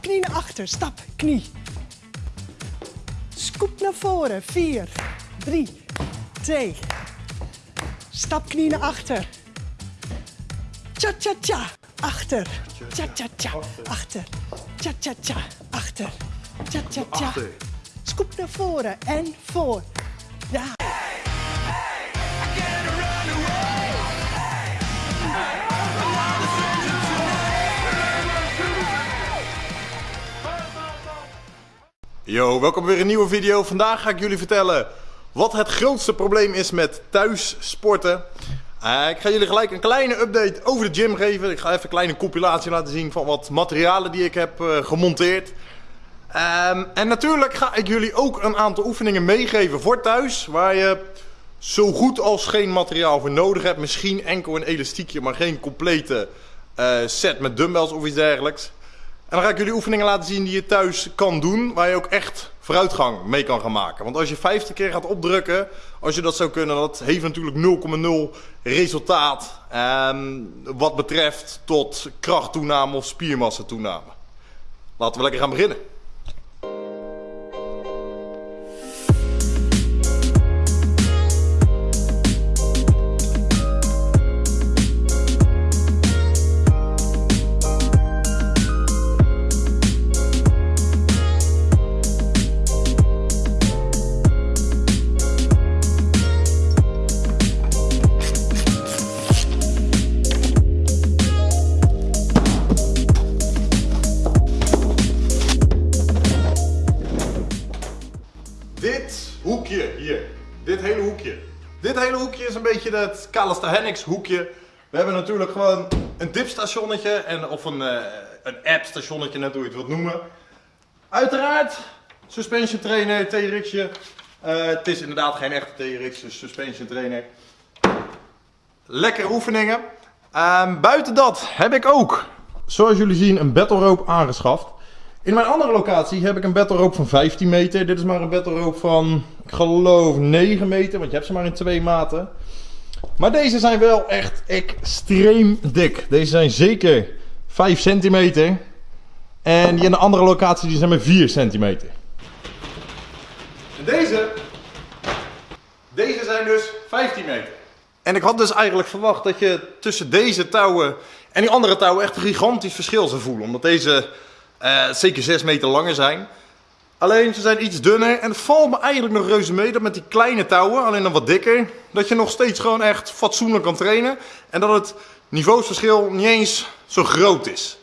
Knie naar achter. Stap knie. Scoop naar voren. 4, 3, 2. Stap knie naar achter. Cha cha cha. Achter. Cha cha cha. Achter. Cha cha cha. Achter. Cha cha cha. Achter. Scoop naar voren en voor. Ja. Yo, welkom weer een nieuwe video. Vandaag ga ik jullie vertellen wat het grootste probleem is met thuis sporten. Eh, ik ga jullie gelijk een kleine update over de gym geven. Ik ga even een kleine compilatie laten zien van wat materialen die ik heb eh, gemonteerd. Ehm, en natuurlijk ga ik jullie ook een aantal oefeningen meegeven voor thuis. Waar je zo goed als geen materiaal voor nodig hebt. Misschien enkel een elastiekje, maar geen complete eh, set met dumbbells of iets dergelijks. En dan ga ik jullie oefeningen laten zien die je thuis kan doen, waar je ook echt vooruitgang mee kan gaan maken. Want als je 50 keer gaat opdrukken, als je dat zou kunnen, dat heeft natuurlijk 0,0 resultaat ehm, wat betreft tot krachttoename of spiermassatoename. Laten we lekker gaan beginnen. Is een beetje het calisthenics hoekje. We hebben natuurlijk gewoon een dipstationnetje en, of een, eh, een app-stationnetje, net hoe je het wilt noemen. Uiteraard, suspension trainer, TRX'je. Eh, het is inderdaad geen echte TRX, dus suspension trainer. Lekkere oefeningen. Ehm, buiten dat heb ik ook, zoals jullie zien, een battle rope aangeschaft. In mijn andere locatie heb ik een battle rope van 15 meter. Dit is maar een battle rope van, ik geloof, 9 meter, want je hebt ze maar in twee maten. Maar deze zijn wel echt extreem dik. Deze zijn zeker 5 centimeter. En die in de andere locatie die zijn maar 4 centimeter. En deze, deze zijn dus 15 meter. En ik had dus eigenlijk verwacht dat je tussen deze touwen en die andere touwen echt een gigantisch verschil zou voelen. Omdat deze eh, zeker 6 meter langer zijn. Alleen ze zijn iets dunner en het valt me eigenlijk nog reuze mee dat met die kleine touwen, alleen dan wat dikker, dat je nog steeds gewoon echt fatsoenlijk kan trainen. En dat het niveausverschil niet eens zo groot is.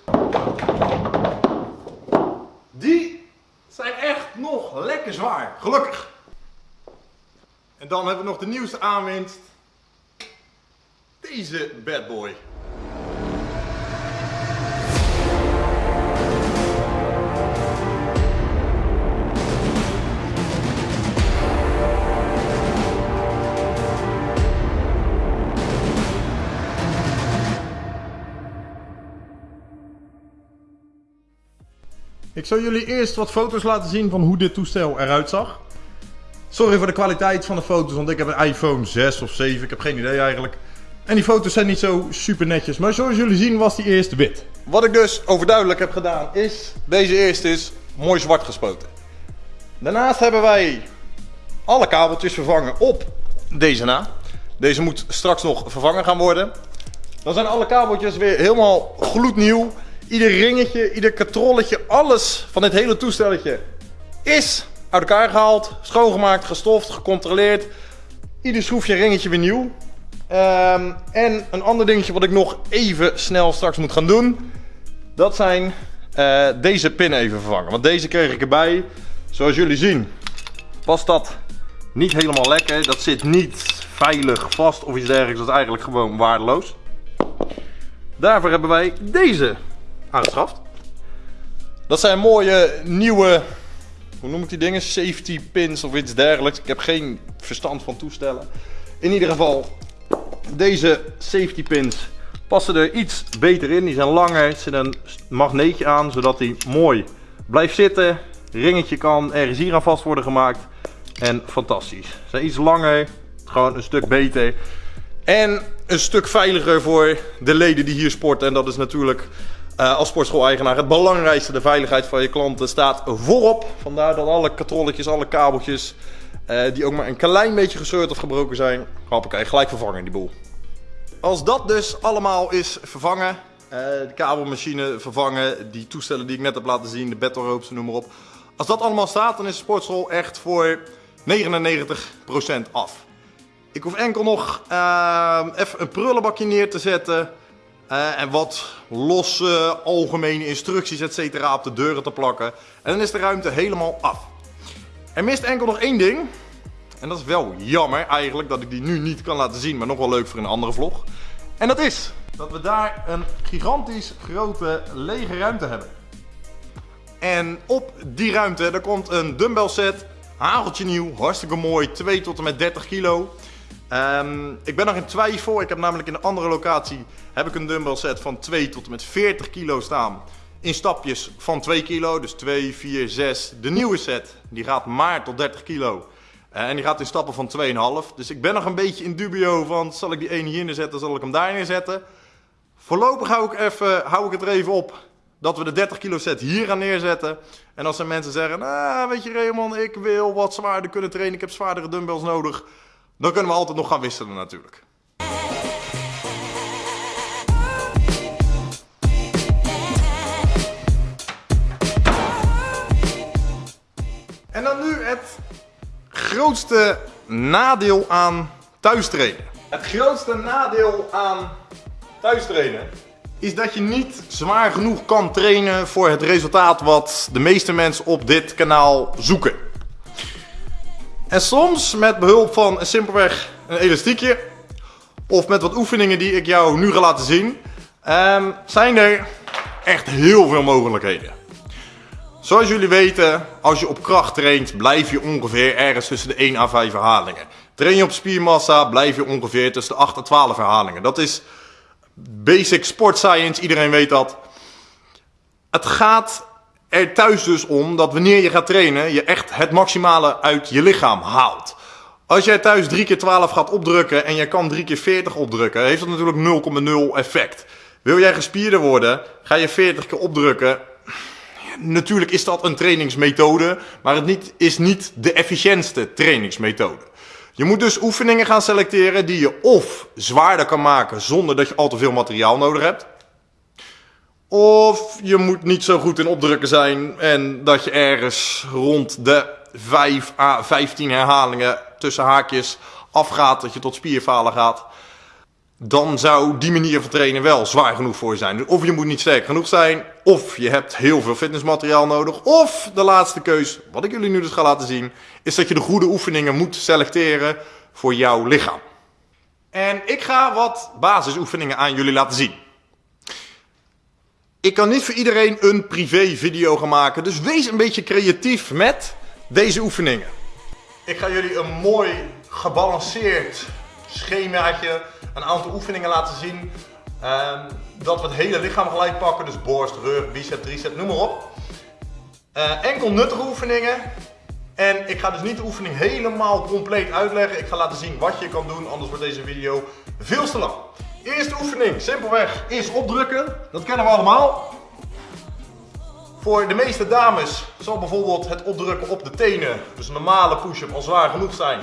Die zijn echt nog lekker zwaar, gelukkig. En dan hebben we nog de nieuwste aanwinst. Deze bad boy. Ik zal jullie eerst wat foto's laten zien van hoe dit toestel eruit zag. Sorry voor de kwaliteit van de foto's, want ik heb een iPhone 6 of 7, ik heb geen idee eigenlijk. En die foto's zijn niet zo super netjes, maar zoals jullie zien was die eerste wit. Wat ik dus overduidelijk heb gedaan is, deze eerste is mooi zwart gespoten. Daarnaast hebben wij alle kabeltjes vervangen op deze na. Deze moet straks nog vervangen gaan worden. Dan zijn alle kabeltjes weer helemaal gloednieuw. Ieder ringetje, ieder katrolletje, alles van dit hele toestelletje is uit elkaar gehaald, schoongemaakt, gestoft, gecontroleerd. Ieder schroefje ringetje weer nieuw. Ehm, en een ander dingetje wat ik nog even snel straks moet gaan doen. Dat zijn eh, deze pin even vervangen. Want deze kreeg ik erbij. Zoals jullie zien was dat niet helemaal lekker. Dat zit niet veilig vast of iets dergelijks. Dat is eigenlijk gewoon waardeloos. Daarvoor hebben wij deze aangeschaft. Dat zijn mooie nieuwe, hoe noem ik die dingen? Safety pins of iets dergelijks. Ik heb geen verstand van toestellen. In ieder geval, deze safety pins passen er iets beter in. Die zijn langer, er zit een magneetje aan, zodat die mooi blijft zitten. Ringetje kan ergens hier aan vast worden gemaakt. En fantastisch. Ze zijn iets langer, gewoon een stuk beter. En een stuk veiliger voor de leden die hier sporten. En dat is natuurlijk Uh, als sportschool-eigenaar het belangrijkste, de veiligheid van je klanten, staat voorop. Vandaar dat alle katrolletjes, alle kabeltjes, uh, die ook maar een klein beetje gescheurd of gebroken zijn, hoppakee, gelijk vervangen die boel. Als dat dus allemaal is vervangen, uh, de kabelmachine vervangen, die toestellen die ik net heb laten zien, de battle ropes, noem maar op. Als dat allemaal staat, dan is de sportschool echt voor 99% af. Ik hoef enkel nog even een prullenbakje neer te zetten. Uh, en wat losse algemene instructies etc. op de deuren te plakken. En dan is de ruimte helemaal af. Er mist enkel nog één ding. En dat is wel jammer eigenlijk dat ik die nu niet kan laten zien. Maar nog wel leuk voor een andere vlog. En dat is dat we daar een gigantisch grote lege ruimte hebben. En op die ruimte daar komt een dumbbell set. Hageltje nieuw, hartstikke mooi. 2 tot en met 30 kilo. Um, ik ben nog in twijfel. Ik heb namelijk in een andere locatie heb ik een dumbbell set van 2 tot en met 40 kilo staan. In stapjes van 2 kilo, dus 2, 4, 6. De nieuwe set die gaat maar tot 30 kilo. Uh, en die gaat in stappen van 2,5. Dus ik ben nog een beetje in dubio van zal ik die ene hier neerzetten, zal ik hem daar neerzetten. Voorlopig hou ik, even, hou ik het er even op dat we de 30 kilo set hier gaan neerzetten. En als er mensen zeggen, ah, weet je Raymond, ik wil wat zwaarder kunnen trainen, ik heb zwaardere dumbbells nodig dan kunnen we altijd nog gaan wisselen natuurlijk. En dan nu het grootste nadeel aan thuistrainen. Het grootste nadeel aan thuistrainen is dat je niet zwaar genoeg kan trainen voor het resultaat wat de meeste mensen op dit kanaal zoeken. En soms met behulp van simpelweg een elastiekje of met wat oefeningen die ik jou nu ga laten zien, um, zijn er echt heel veel mogelijkheden. Zoals jullie weten, als je op kracht traint, blijf je ongeveer ergens tussen de 1 à 5 herhalingen. Train je op spiermassa, blijf je ongeveer tussen de 8 en 12 herhalingen. Dat is basic sport science, iedereen weet dat. Het gaat er thuis dus om dat wanneer je gaat trainen, je echt het maximale uit je lichaam haalt. Als jij thuis 3 keer 12 gaat opdrukken en je kan 3 keer 40 opdrukken, heeft dat natuurlijk 0,0 effect. Wil jij gespierder worden, ga je 40 keer opdrukken. Natuurlijk is dat een trainingsmethode, maar het niet, is niet de efficiëntste trainingsmethode. Je moet dus oefeningen gaan selecteren die je of zwaarder kan maken zonder dat je al te veel materiaal nodig hebt. Of je moet niet zo goed in opdrukken zijn en dat je ergens rond de 5 à 15 herhalingen tussen haakjes afgaat, dat je tot spierfalen gaat. Dan zou die manier van trainen wel zwaar genoeg voor je zijn. Of je moet niet sterk genoeg zijn, of je hebt heel veel fitnessmateriaal nodig. Of de laatste keus, wat ik jullie nu dus ga laten zien, is dat je de goede oefeningen moet selecteren voor jouw lichaam. En ik ga wat basisoefeningen aan jullie laten zien. Ik kan niet voor iedereen een privé video gaan maken, dus wees een beetje creatief met deze oefeningen. Ik ga jullie een mooi gebalanceerd schemaatje, een aantal oefeningen laten zien. Um, dat we het hele lichaam gelijk pakken, dus borst, rug, bicep, tricep, noem maar op. Uh, enkel nuttige oefeningen. En ik ga dus niet de oefening helemaal compleet uitleggen. Ik ga laten zien wat je kan doen, anders wordt deze video veel te lang. Eerste oefening, simpelweg, is opdrukken. Dat kennen we allemaal. Voor de meeste dames zal bijvoorbeeld het opdrukken op de tenen, dus een normale push-up, al zwaar genoeg zijn.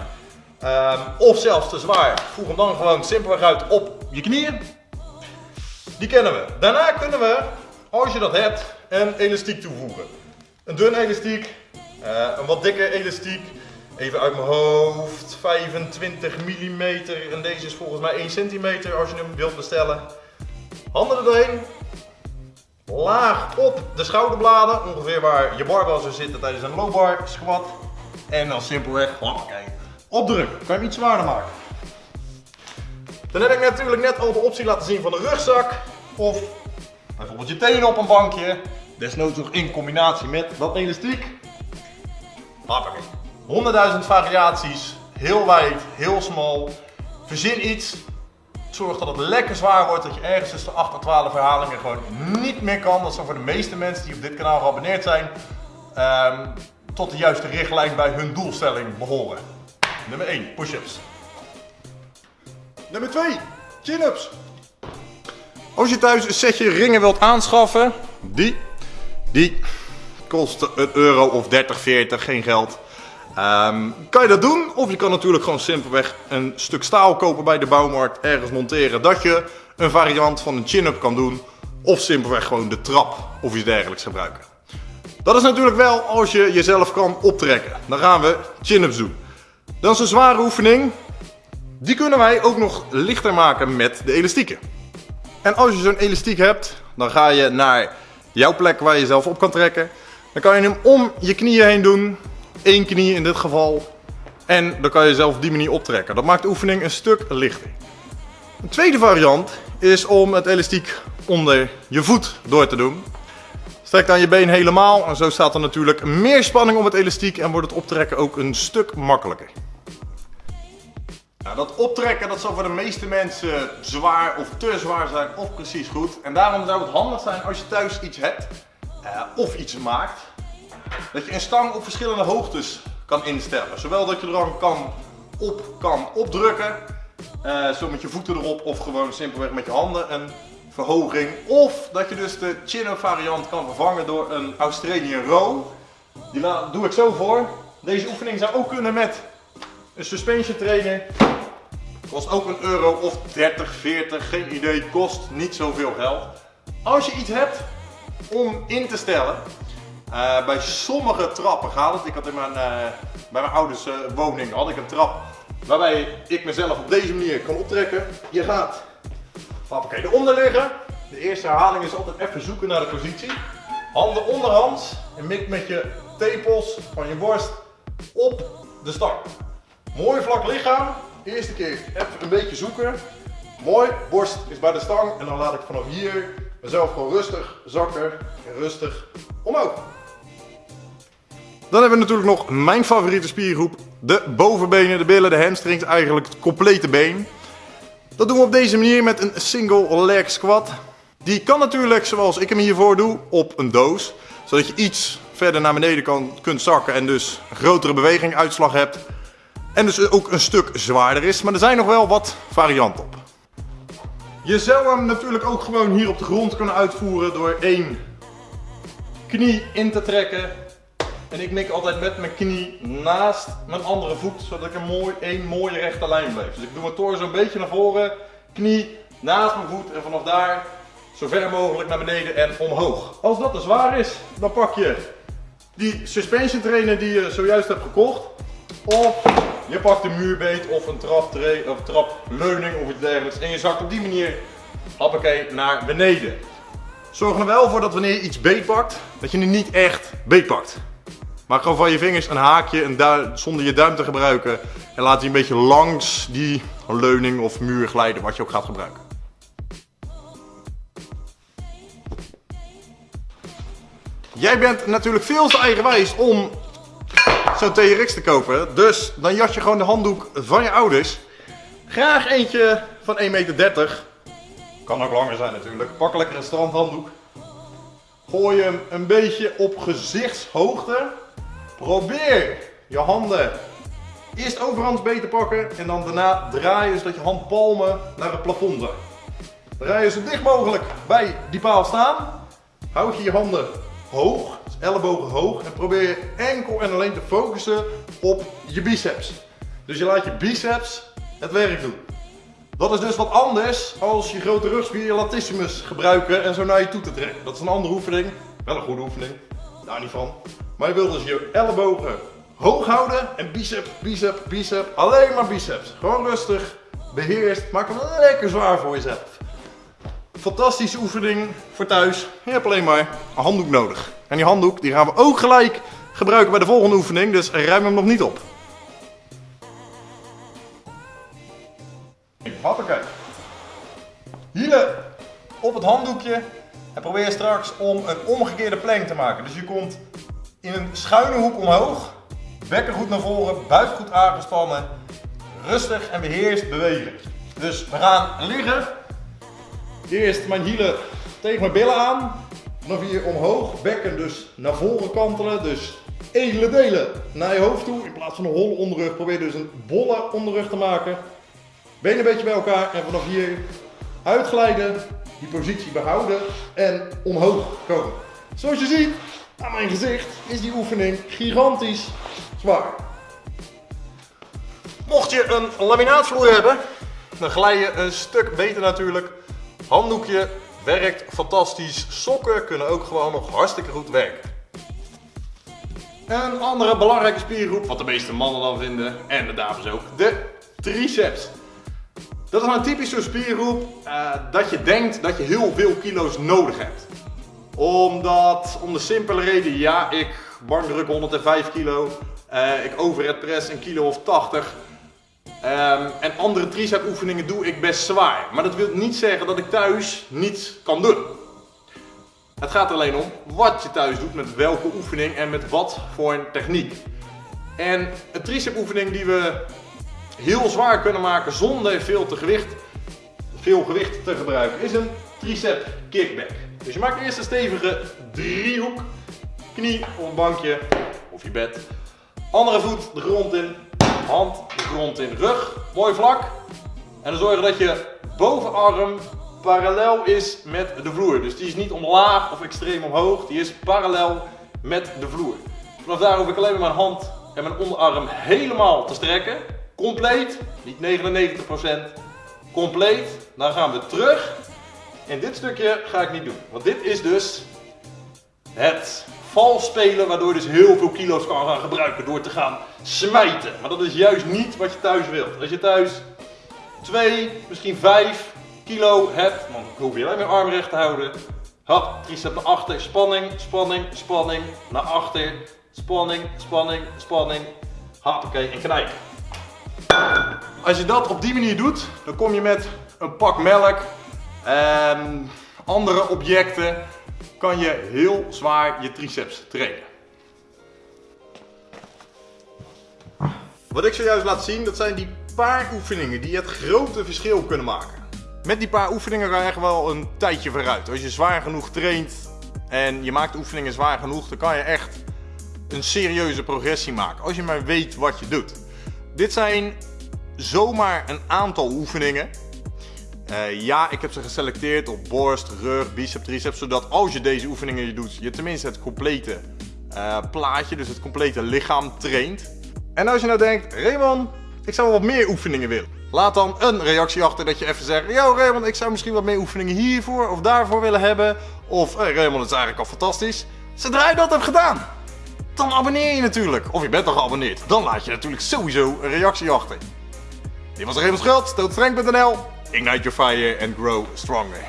Um, of zelfs te zwaar. Voeg hem dan gewoon simpelweg uit op je knieën. Die kennen we. Daarna kunnen we, als je dat hebt, een elastiek toevoegen. Een dun elastiek, uh, een wat dikke elastiek. Even uit mijn hoofd, 25 mm en deze is volgens mij 1 cm als je hem wilt bestellen. Handen er doorheen. Laag op de schouderbladen, ongeveer waar je barbel zou zitten tijdens een low bar squat. En dan simpelweg, hoppakee, opdrukken. Kan je hem iets zwaarder maken. Dan heb ik natuurlijk net al de optie laten zien van de rugzak. Of bijvoorbeeld je tenen op een bankje. Desnoods nog in combinatie met dat elastiek. Hoppakee. 100.000 variaties, heel wijd, heel smal. Verzin iets, zorg dat het lekker zwaar wordt, dat je ergens tussen de 8 en 12 herhalingen gewoon niet meer kan. Dat zou voor de meeste mensen die op dit kanaal geabonneerd zijn, um, tot de juiste richtlijn bij hun doelstelling behoren. Nummer 1, push-ups. Nummer 2, chin-ups. Als je thuis een setje ringen wilt aanschaffen, die, die kost een euro of 30, 40, geen geld. Ehm, kan je dat doen? Of je kan natuurlijk gewoon simpelweg een stuk staal kopen bij de bouwmarkt, ergens monteren, dat je een variant van een chin-up kan doen. Of simpelweg gewoon de trap of iets dergelijks gebruiken. Dat is natuurlijk wel als je jezelf kan optrekken. Dan gaan we chin-ups doen. Dat is een zware oefening. Die kunnen wij ook nog lichter maken met de elastieken. En als je zo'n elastiek hebt, dan ga je naar jouw plek waar je jezelf op kan trekken. Dan kan je hem om je knieën heen doen. Eén knie in dit geval. En dan kan je jezelf op die manier optrekken. Dat maakt de oefening een stuk lichter. Een tweede variant is om het elastiek onder je voet door te doen. Strek dan je been helemaal en zo staat er natuurlijk meer spanning op het elastiek en wordt het optrekken ook een stuk makkelijker. Nou, dat optrekken dat zal voor de meeste mensen zwaar of te zwaar zijn of precies goed. En daarom zou het handig zijn als je thuis iets hebt uh, of iets maakt. Dat je een stang op verschillende hoogtes kan instellen. Zowel dat je er dan kan op kan opdrukken, uh, zo met je voeten erop of gewoon simpelweg met je handen een verhoging. Of dat je dus de chin variant kan vervangen door een Australian row. Die doe ik zo voor. Deze oefening zou ook kunnen met een suspension trainer. Kost ook een euro of 30, 40, geen idee. Kost niet zoveel geld. Als je iets hebt om in te stellen. Uh, bij sommige trappen gaat het. Ik had in mijn, uh, bij mijn ouders uh, woning had ik een trap waarbij ik mezelf op deze manier kan optrekken. Je gaat Hoppakee, eronder liggen. De eerste herhaling is altijd even zoeken naar de positie. Handen onderhands en mik met je tepels van je borst op de stang. Mooi vlak lichaam. Eerste keer even een beetje zoeken. Mooi, borst is bij de stang en dan laat ik vanaf hier mezelf gewoon rustig zakken en rustig omhoog. Dan hebben we natuurlijk nog mijn favoriete spiergroep. De bovenbenen, de billen, de hamstrings, eigenlijk het complete been. Dat doen we op deze manier met een single leg squat. Die kan natuurlijk, zoals ik hem hiervoor doe, op een doos. Zodat je iets verder naar beneden kan, kunt zakken en dus grotere beweging uitslag hebt. En dus ook een stuk zwaarder is. Maar er zijn nog wel wat varianten op. Je zou hem natuurlijk ook gewoon hier op de grond kunnen uitvoeren door één knie in te trekken en ik mik altijd met mijn knie naast mijn andere voet, zodat ik een mooi, één mooie rechte lijn blijf. Dus ik doe mijn torso een beetje naar voren, knie naast mijn voet en vanaf daar zo ver mogelijk naar beneden en omhoog. Als dat te zwaar is, dan pak je die suspension trainer die je zojuist hebt gekocht. Of je pakt een muurbeet of een of trapleuning of iets dergelijks. En je zakt op die manier hoppakee naar beneden. Zorg er wel voor dat wanneer je iets beet pakt, dat je nu niet echt beet pakt. Maak gewoon van je vingers een haakje zonder je duim te gebruiken. En laat die een beetje langs die leuning of muur glijden, wat je ook gaat gebruiken. Jij bent natuurlijk veel te eigenwijs om zo'n TRX te kopen. Dus dan jas je gewoon de handdoek van je ouders. Graag eentje van 1,30 meter. Kan ook langer zijn natuurlijk. Pak lekker een strandhanddoek. Gooi hem een beetje op gezichtshoogte. Probeer je handen eerst overhands beter pakken en dan daarna draaien zodat je handpalmen naar het plafond zijn. Draai je zo dicht mogelijk bij die paal staan. Houd je je handen hoog, ellebogen hoog en probeer je enkel en alleen te focussen op je biceps. Dus je laat je biceps het werk doen. Dat is dus wat anders als je grote rugspier, je latissimus gebruiken en zo naar je toe te trekken. Dat is een andere oefening, wel een goede oefening, daar niet van. Maar je wilt dus je ellebogen hoog houden en bicep, bicep, bicep. Alleen maar biceps. Gewoon rustig, beheerst. Maak hem lekker zwaar voor jezelf. Fantastische oefening voor thuis. Je hebt alleen maar een handdoek nodig. En die handdoek die gaan we ook gelijk gebruiken bij de volgende oefening. Dus ruim hem nog niet op. Hoppakee. Hielen op het handdoekje. En probeer straks om een omgekeerde plank te maken. Dus je komt in een schuine hoek omhoog. Bekken goed naar voren, buik goed aangespannen. Rustig en beheerst bewegen. Dus we gaan liggen. Eerst mijn hielen tegen mijn billen aan. Vanaf hier omhoog, bekken dus naar voren kantelen. Dus edele delen naar je hoofd toe. In plaats van een holle onderrug probeer dus een bolle onderrug te maken. Benen een beetje bij elkaar en vanaf hier uitglijden die positie behouden en omhoog komen. Zoals je ziet aan mijn gezicht is die oefening gigantisch zwaar. Mocht je een laminaatvloer hebben, dan glij je een stuk beter natuurlijk. Handdoekje werkt fantastisch. Sokken kunnen ook gewoon nog hartstikke goed werken. Een andere belangrijke spiergroep, wat de meeste mannen dan vinden, en de dames ook, de triceps. Dat is nou een typische spiergroep uh, dat je denkt dat je heel veel kilo's nodig hebt. Omdat, om de simpele reden, ja, ik bankdruk 105 kilo, uh, ik overhead press een kilo of 80. Um, en andere tricep oefeningen doe ik best zwaar. Maar dat wil niet zeggen dat ik thuis niets kan doen. Het gaat alleen om wat je thuis doet, met welke oefening en met wat voor een techniek. En een tricep oefening die we heel zwaar kunnen maken zonder veel, te gewicht, veel gewicht te gebruiken is een tricep kickback. Dus je maakt eerst een stevige driehoek, knie op een bankje of je bed. Andere voet de grond in, hand de grond in, rug mooi vlak. En dan zorgen dat je bovenarm parallel is met de vloer. Dus die is niet omlaag of extreem omhoog, die is parallel met de vloer. Vanaf daar hoef ik alleen maar mijn hand en mijn onderarm helemaal te strekken. Compleet, niet 99%, compleet. Dan gaan we terug. En dit stukje ga ik niet doen. Want dit is dus het vals spelen waardoor je dus heel veel kilo's kan gaan gebruiken door te gaan smijten. Maar dat is juist niet wat je thuis wilt. Als je thuis 2, misschien 5 kilo hebt, dan hoef je alleen arm recht te houden. Hop, tricep naar achter, spanning, spanning, spanning, naar achter, spanning, spanning, spanning. Hoppakee, en knijpen. Als je dat op die manier doet, dan kom je met een pak melk en andere objecten, kan je heel zwaar je triceps trainen. Wat ik zojuist laat zien, dat zijn die paar oefeningen die het grote verschil kunnen maken. Met die paar oefeningen ga je echt wel een tijdje vooruit. Als je zwaar genoeg traint en je maakt oefeningen zwaar genoeg, dan kan je echt een serieuze progressie maken. Als je maar weet wat je doet. Dit zijn zomaar een aantal oefeningen. Uh, ja, ik heb ze geselecteerd op borst, rug, bicep, triceps. Zodat als je deze oefeningen je doet, je tenminste het complete uh, plaatje, dus het complete lichaam traint. En als je nou denkt, Raymond, ik zou wel wat meer oefeningen willen. Laat dan een reactie achter dat je even zegt, yo Raymond, ik zou misschien wat meer oefeningen hiervoor of daarvoor willen hebben. Of hey, Raymond, het is eigenlijk al fantastisch. Zodra je dat hebt gedaan, dan abonneer je natuurlijk. Of je bent al geabonneerd. Dan laat je natuurlijk sowieso een reactie achter. Dit was Raymond Schuld, stootstreng.nl. Ignite your fire and grow stronger.